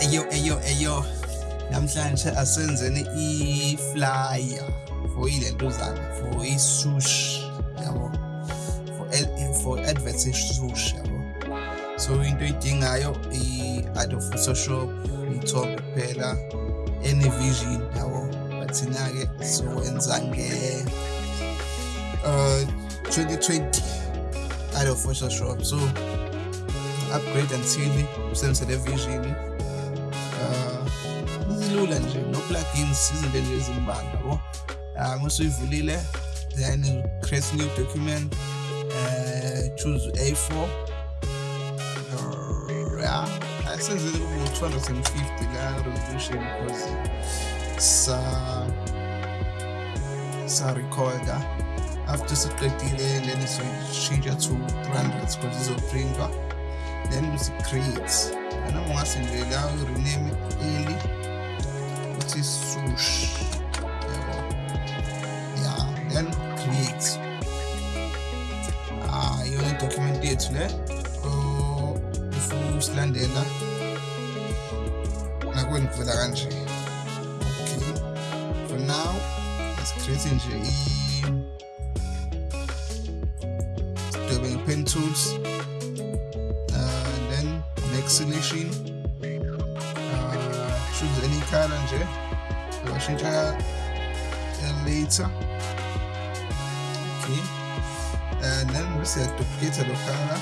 Eyo eyo eyo. Namhlanje asenzeni i-flyer for ilentuzana for i-sushi yabo? For ad- for adverts e-sushi yabo? So into oyidingayo i-adobe photoshop ithombe kuphela ene-vision yabo? But thina-ke sokwenza nge uh 2020 adobe photoshop so upgrade until usebenzise le vision uh zilula nje no plugins izinto nje ezimbalwa yabo? Uh musuyivulile then create new document uh choose A4 uh, yeah asenzele kube 250 la resolution because sa sa recorder. After siqedile then siyishintsha to 300 because izoprintwa then usi-create noma ungase nje la urename eli uthi sush. Yabo yeah. Then create ah iyona document yethu le Oh, if usilandela nakweni kuvela kanje okay. For now let's create nje. I sidwebe nge-pen tools. then selection uh, choose any card and here I'll change that later okay. And then we set duplicate the color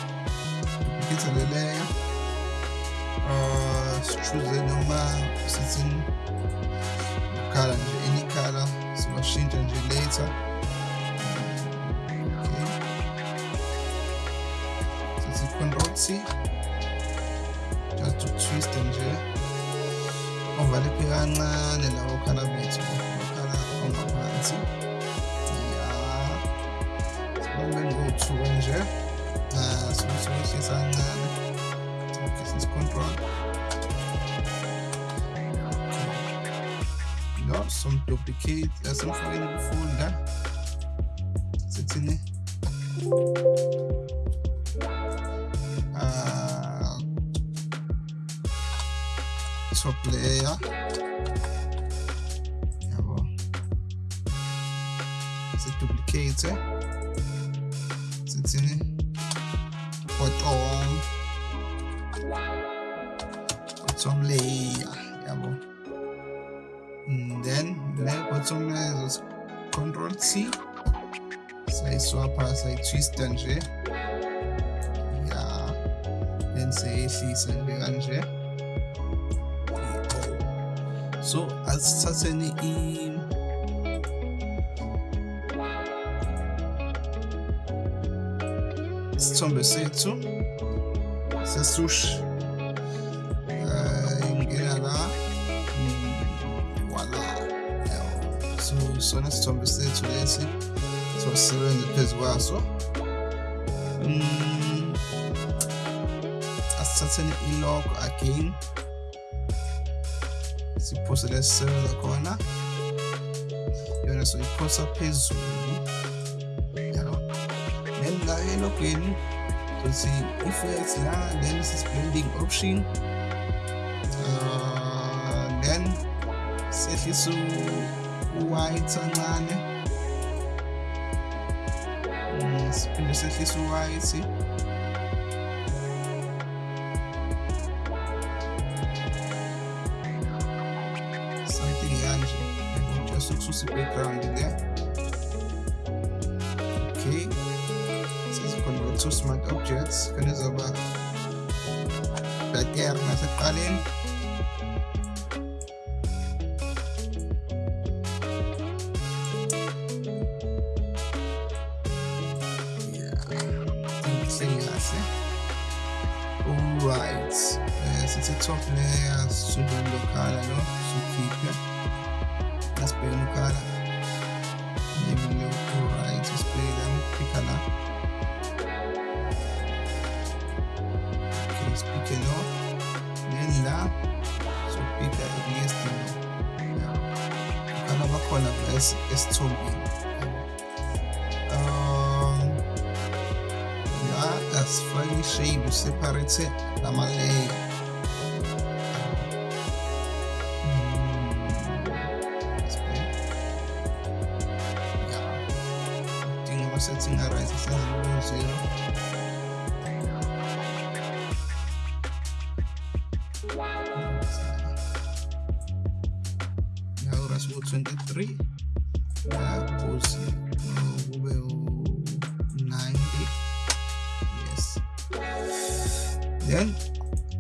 duplicate the layer uh, choose the normal setting color and any color so machine change and later. Okay. So it's control C tout de suite nje uvaliphe kancane la okhala bethu okhala ongaphansi ya sibalule ngo-two nje. Sokusehlisa kancane. Sokuhlisa control siduplicate sithini bottom bottom layer yabo then le bottom is control C sayiswapha sayitwista nje ya then sayehlisa nje kanje so asithatheni i są besecu se sush yung eh, ginala wala so so na são besecu lesi so sere ni pezwaso mm, se ilok akin si posa lesere lakona yona so iposa peso then la elogweni sothi effect la then sis blending option. Uh, then sehlisa u-white kancane siphinde sehlisa u-white something kanje just ukususa i-background okay two smart objects, kena zoba. Batiar na sa talin. verlangen. Es ist zum ähm, ja, das fue geschrieben. Se parece la malea. Ja. Die Übersetzung erreicht es in der Museum.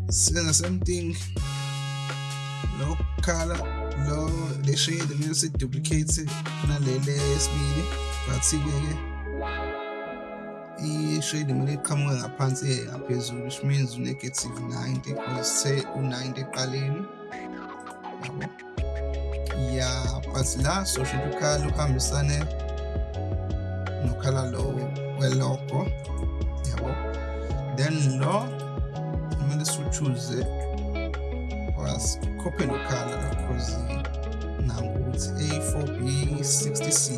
Senza same thing lo kukhala lo le shade kumele siduplicate nalele yesibili but-ke ke i-shade kumele iqhamuke ngaphansi ngaphezulu which means u-negative 90 because say u-90 eqaleni ya but la soshintsha ukhala uhambisane nokhala lo welogo yabo. Then lo kumele siwuchuze copy la because nangu ukuthi A4B60C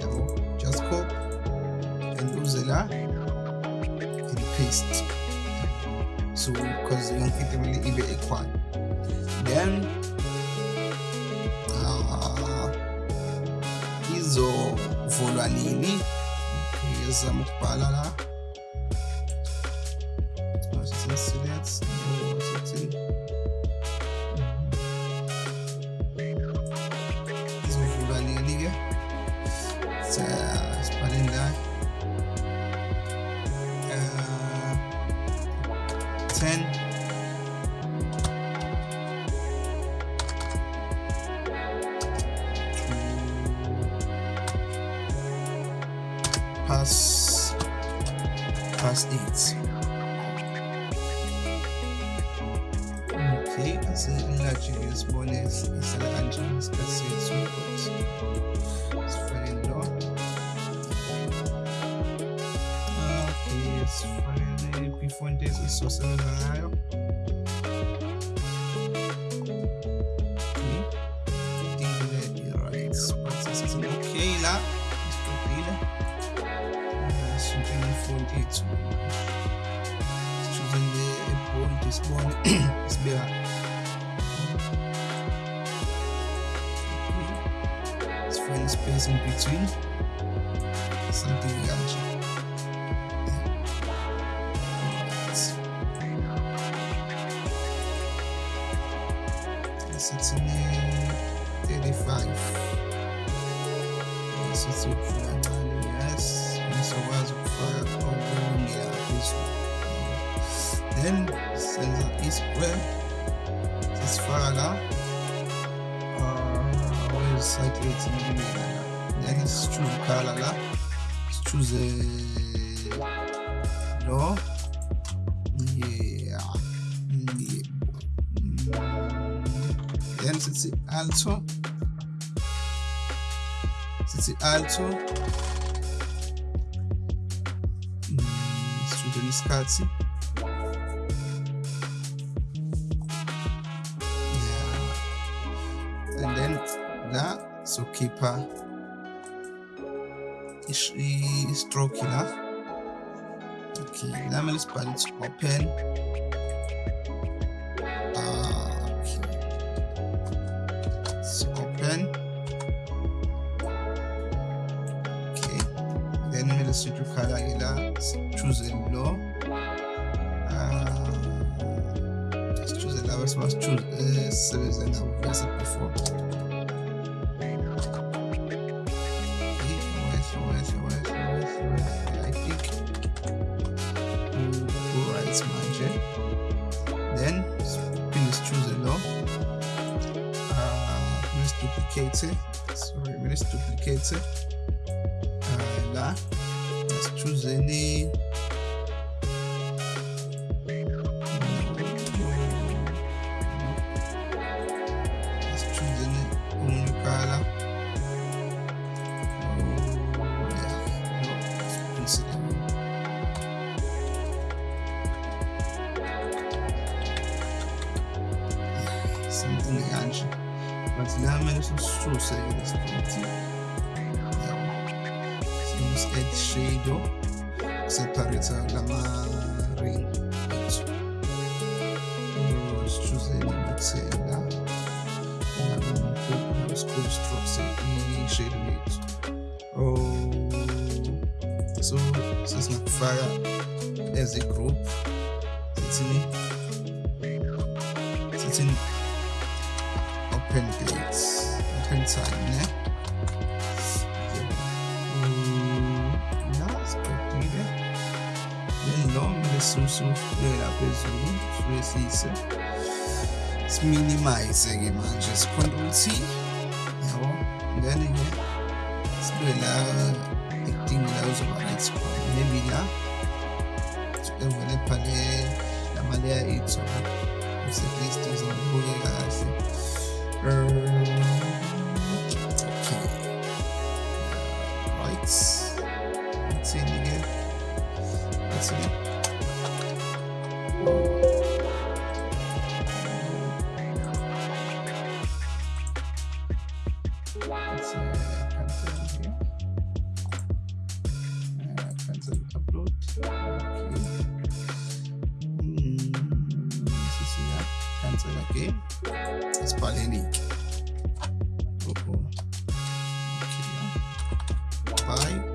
yabo just copy and uze la and paste. So because yonke into kumele ibe equal then uh, izovulwa nini ngizama ukubhala la past eight. Okay, asenlarge ngisibone isala kanjani isikhathi but sifake lo okay sifake kwi-font esizosebenza ngayo ifont yethu sisizele ebold sibone sibeka sifake space in between. Something kanje sithini 35 sithi ukufika senza i-square sisifaka la website yethu ngibeka la then sichoose ukhala la sichoose lo yeah. Yeah. then sithi alto. Sithi alto. Mm, Sithudeni isikhathi sokhipha i-stroke la. Okay la kumele sibhale ukuthi open paraît-il. Euh, là, excusez-les. something that But now I'm choose Jesús è sceso separata la mare. Nos Giuseppe Zella la mano nos costrusse i gerit oh so das isso eine Frage der Gruppe phezulu suke siyise siminimize-ke manje sicontrol T yabo then-ke sibe la ekudingi la uzoba right khona. Maybe la evele phale lamaleya ethu least uzobuke kahle. Okay right. Ithini-ke ithini rasa nak okay. Sebab yang ni Oh, oh. Bye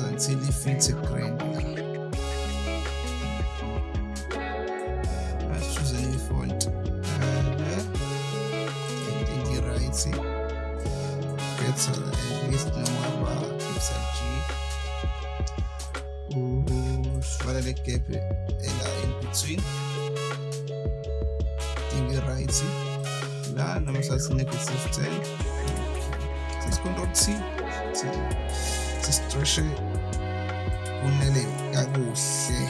until he fits a grain let's choose a new font and uh, I think see gets uh, at least no more about pixel G. Le gap ela in between. Think you're right see la sathi negative 10 sisi control T sisitreshe kunele kakuhle.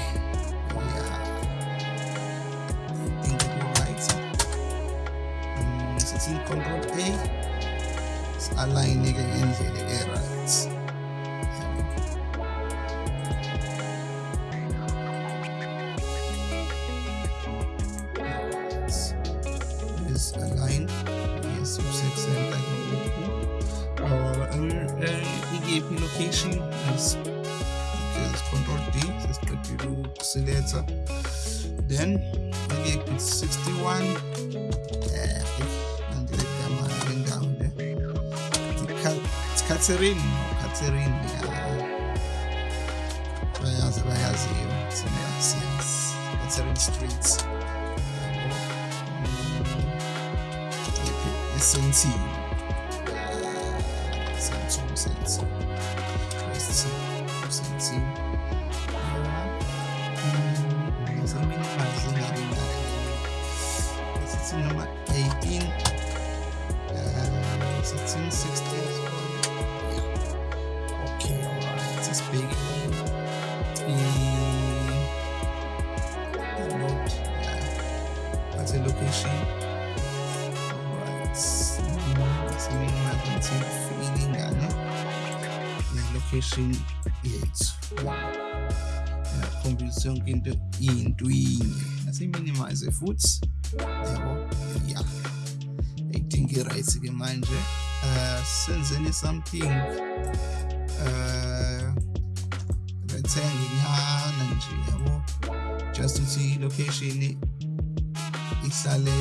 Right Mm, sithi control A align-ke ngendlela e-right 10 lagi ikut 61 eh nanti kita main down deh Katzerin Katzerin ya Bayağı bayağı seviyorum seni yes Katzerin Streets uh, mm. SNC into yinye. Nasiminimize futhi. Yabo. Yeah. I think right ke manje. Uh, senzeni something uh inyana nje yabo just ukuthi location ihlale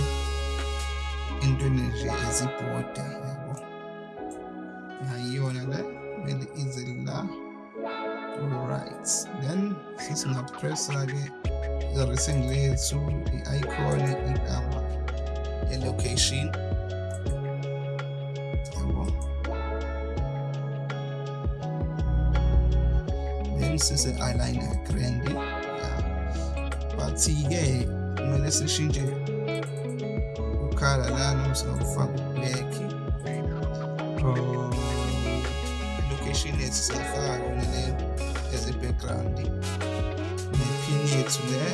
intweni nje ezibhoda yabo ngayiyona le kumele ize la alright then Garrisini il sur, i iconi, i gamma e le location MCC eyeliner grandi bathi-ke kumele sishintshe ukhala lana sinokufaka ublack location yethu siyafaka yona leyo as i-background nepin yethu le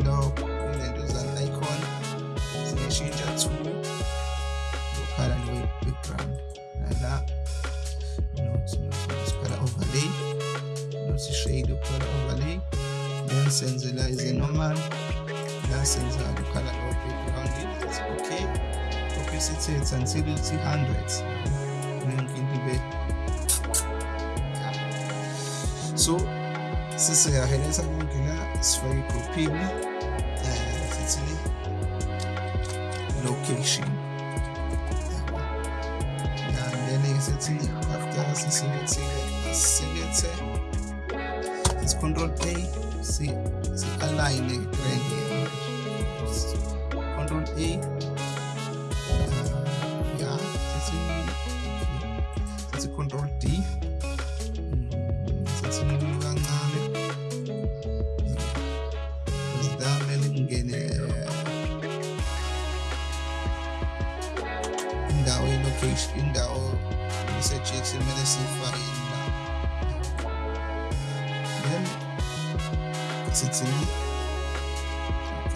ilo ilento zane-icon singashintsha to lokhala background la not not color overlay. Not shade color overlay. Then la is a normal. La senza the color of background it's okay. Opacity it's until it's 100 ngibe so Sasa ya heleza Google Swahili Profile uh, location. And then easily after select select this control A see, see align eh, right here. Control A isejethi kumele siyifake la then sithini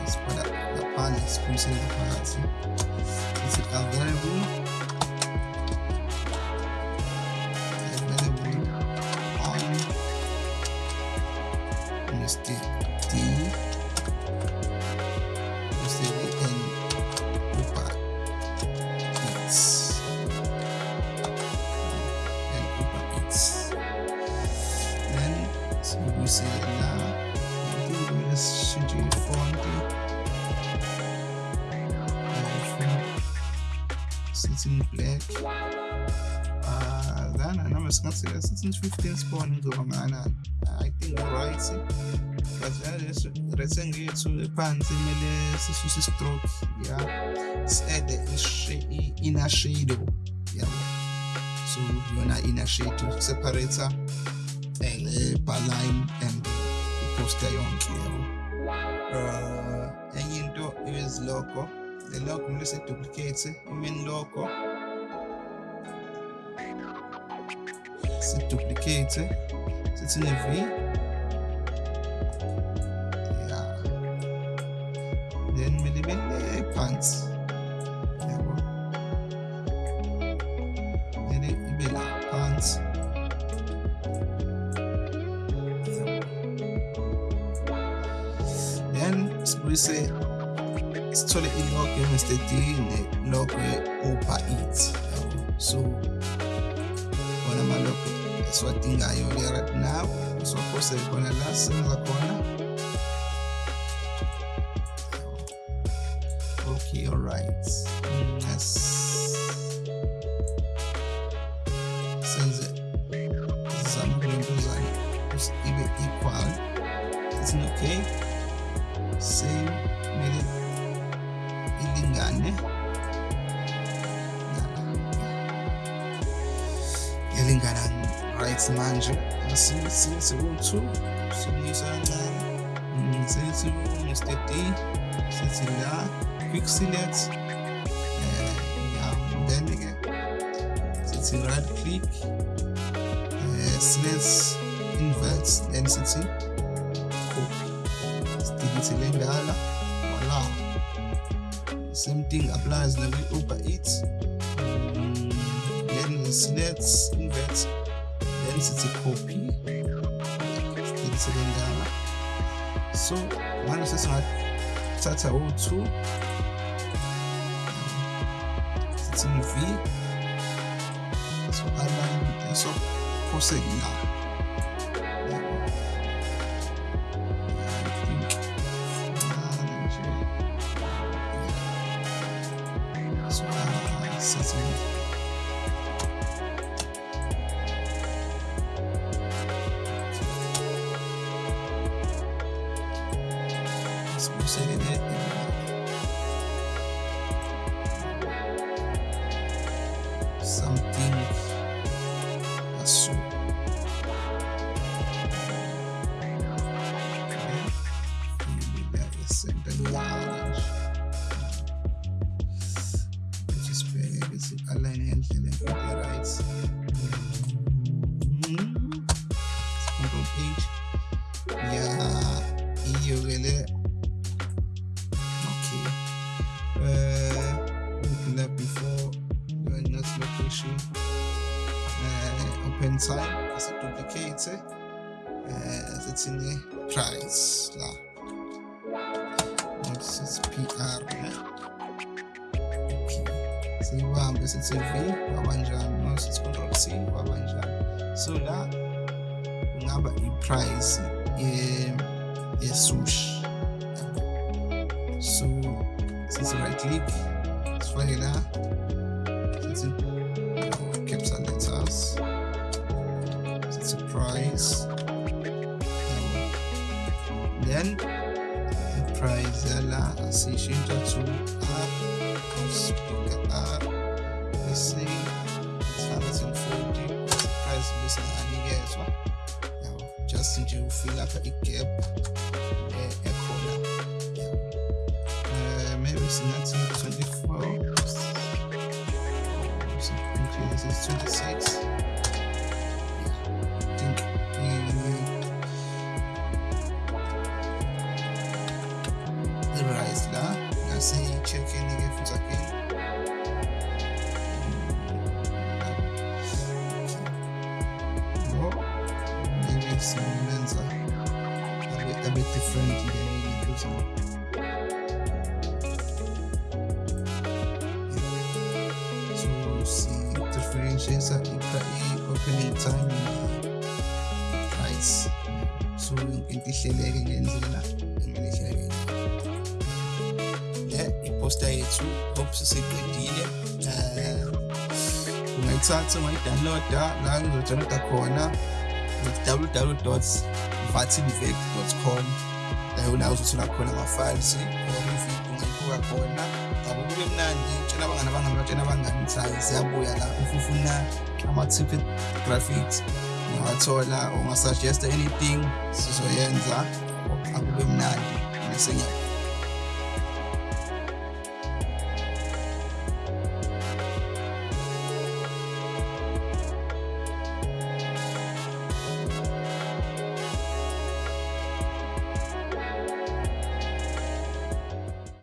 sibhala ngaphandle siphumsele ngaphakathi sithi available available Sits in black. Uh, then know it's not sits in 15 spawn ngoba ngana I think right. But recently to phansi kumele sisuse stroke. Yeah. Si-add i-inner shadow yabo so yona inner shadow separator le-bar line and iposter yonke. Yabo uh, enye into is logo the logo kumele siduplicate i-main logo siduplicate sithi ne-v yeah then kumele ibe le phansi yabo kumele ibe la then sibuyise D ne-logo ye-Uber Eats. Yabo so wona amalogo esiwadingayo right now. Siwaphose khona la senza khona. Okay all right. Yes. Senze zama kulentuzana ibe equal. It's okay? Same kumele ini nggak aneh Yalingaran rights manje sinsibuntsu sinisangani sinsu Mr. D sisila Quicksillet Dendige sitsi right click slits inverts density copy stilitsi lendala Same thing applies the way Uber Eats. Then let's invert. Then it's a copy. Then it's again down. So, one is not Tata O2. It's in V. So, align. So, proceed now. Price la. Notice PR ne eh? okay. Siyibambe sithi V wabanjani notice control C wabanjani so la kungaba i-price ye yesushi so sithi right click sifake la. Sithi capital letters. Sithi price yala asiyishintsha to r ausibheka r bese sifaka 1040 price bese nganikezwa yabo just nje ufeel lapha i-gap ekhona yabo uh, maybe singathi 24 so increase is 26 ngase check-in ke futhi again Oh, maybe simenza abe abe different ngenye into so. Si differentiates i-opening time uh, price. So into ihleleke ngendlela ekumele ihleleke le iposta yethu hope siseqedile eh ungayithatha ungayidownloada la ngizodownloada khona www vatinvec.com la nawe uzothola khona ama-files ungayibuka khona. Ngabo kube mnandi tshela abangani abangani batshela abangani hayi ziyabuya la. Ufufuna ama-ticket graphics ungawathola ungasuggesta anything sizoyenza. Akube mnandi